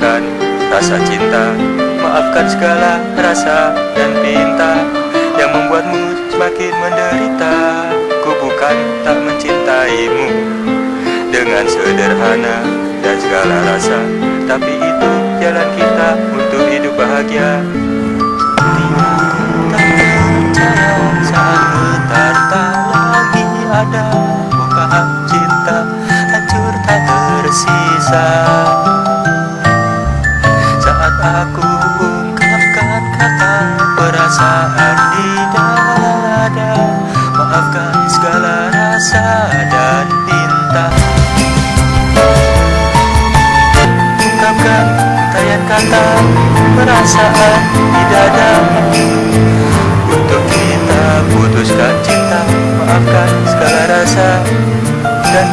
putuskan rasa cinta Maafkan segala rasa dan pinta Yang membuatmu semakin menderita. Ku bukan tak mencintaimu Dengan sederhana dan segala rasa Tapi itu jalan kita untuk hidup bahagia rasa dan pinta. Ungkapkan tayan kata perasaan di dada. Untuk kita putuskan cinta Maafkan segala rasa dan